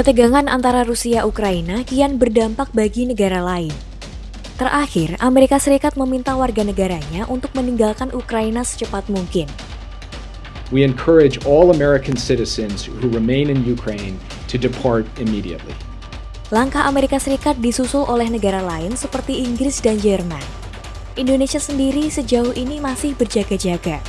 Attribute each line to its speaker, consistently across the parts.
Speaker 1: Ketegangan antara Rusia Ukraina kian berdampak bagi negara lain. Terakhir, Amerika Serikat meminta warga negaranya untuk meninggalkan Ukraina secepat mungkin.
Speaker 2: We encourage all American citizens who remain in Ukraine to depart immediately.
Speaker 1: Langkah Amerika Serikat disusul oleh negara lain seperti Inggris dan Jerman. Indonesia sendiri sejauh ini masih berjaga-jaga.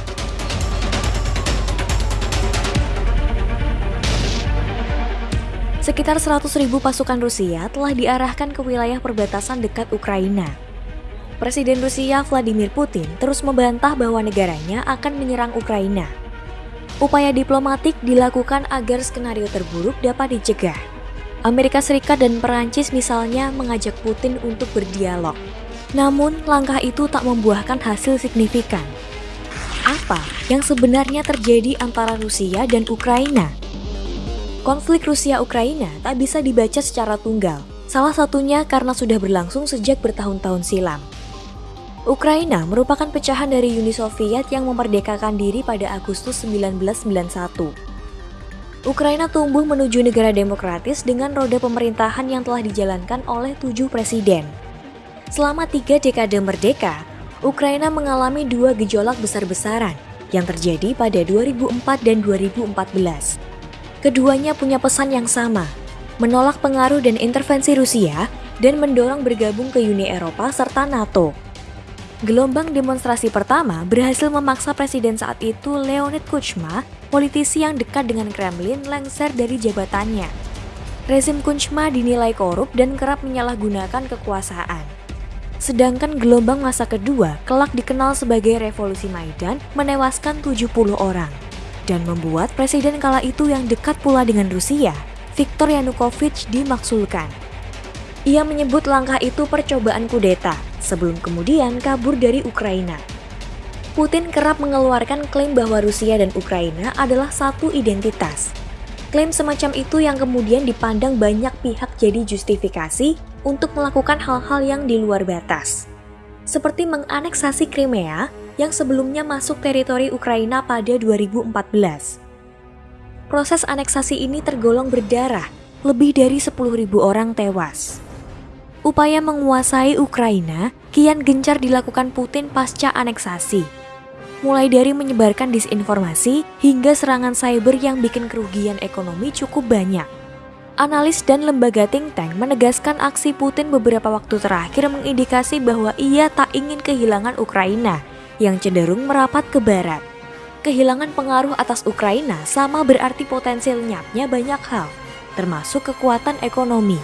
Speaker 1: Sekitar 100 ribu pasukan Rusia telah diarahkan ke wilayah perbatasan dekat Ukraina. Presiden Rusia Vladimir Putin terus membantah bahwa negaranya akan menyerang Ukraina. Upaya diplomatik dilakukan agar skenario terburuk dapat dicegah. Amerika Serikat dan Perancis misalnya mengajak Putin untuk berdialog. Namun, langkah itu tak membuahkan hasil signifikan. Apa yang sebenarnya terjadi antara Rusia dan Ukraina? Konflik Rusia-Ukraina tak bisa dibaca secara tunggal, salah satunya karena sudah berlangsung sejak bertahun-tahun silam. Ukraina merupakan pecahan dari Uni Soviet yang memerdekakan diri pada Agustus 1991. Ukraina tumbuh menuju negara demokratis dengan roda pemerintahan yang telah dijalankan oleh tujuh presiden. Selama tiga dekade merdeka, Ukraina mengalami dua gejolak besar-besaran yang terjadi pada 2004 dan 2014. Keduanya punya pesan yang sama, menolak pengaruh dan intervensi Rusia dan mendorong bergabung ke Uni Eropa serta NATO. Gelombang demonstrasi pertama berhasil memaksa presiden saat itu Leonid Kuchma, politisi yang dekat dengan Kremlin, lengser dari jabatannya. Rezim Kuchma dinilai korup dan kerap menyalahgunakan kekuasaan. Sedangkan gelombang masa kedua kelak dikenal sebagai Revolusi Maidan menewaskan 70 orang dan membuat presiden kala itu yang dekat pula dengan Rusia, Viktor Yanukovych dimaksulkan. Ia menyebut langkah itu percobaan kudeta sebelum kemudian kabur dari Ukraina. Putin kerap mengeluarkan klaim bahwa Rusia dan Ukraina adalah satu identitas. Klaim semacam itu yang kemudian dipandang banyak pihak jadi justifikasi untuk melakukan hal-hal yang di luar batas. Seperti menganeksasi Crimea yang sebelumnya masuk teritori Ukraina pada 2014. Proses aneksasi ini tergolong berdarah, lebih dari 10.000 orang tewas. Upaya menguasai Ukraina kian gencar dilakukan Putin pasca aneksasi. Mulai dari menyebarkan disinformasi hingga serangan cyber yang bikin kerugian ekonomi cukup banyak. Analis dan lembaga think tank menegaskan aksi Putin beberapa waktu terakhir mengindikasi bahwa ia tak ingin kehilangan Ukraina yang cenderung merapat ke barat. Kehilangan pengaruh atas Ukraina sama berarti potensi lenyapnya banyak hal, termasuk kekuatan ekonomi.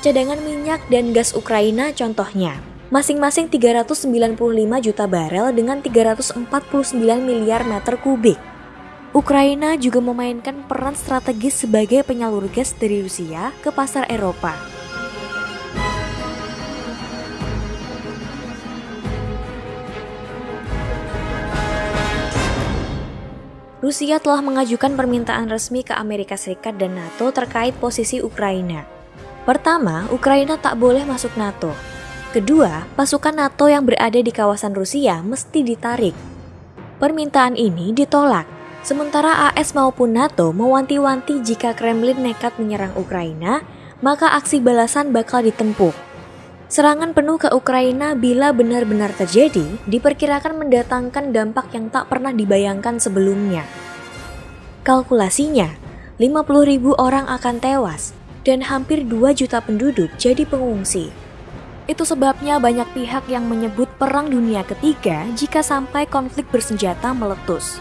Speaker 1: Cadangan minyak dan gas Ukraina contohnya, masing-masing 395 juta barel dengan 349 miliar meter kubik. Ukraina juga memainkan peran strategis sebagai penyalur gas dari Rusia ke pasar Eropa. Rusia telah mengajukan permintaan resmi ke Amerika Serikat dan NATO terkait posisi Ukraina. Pertama, Ukraina tak boleh masuk NATO. Kedua, pasukan NATO yang berada di kawasan Rusia mesti ditarik. Permintaan ini ditolak, sementara AS maupun NATO mewanti-wanti jika Kremlin nekat menyerang Ukraina, maka aksi balasan bakal ditempuh. Serangan penuh ke Ukraina bila benar-benar terjadi diperkirakan mendatangkan dampak yang tak pernah dibayangkan sebelumnya. Kalkulasinya, 50 ribu orang akan tewas dan hampir 2 juta penduduk jadi pengungsi. Itu sebabnya banyak pihak yang menyebut Perang Dunia Ketiga jika sampai konflik bersenjata meletus.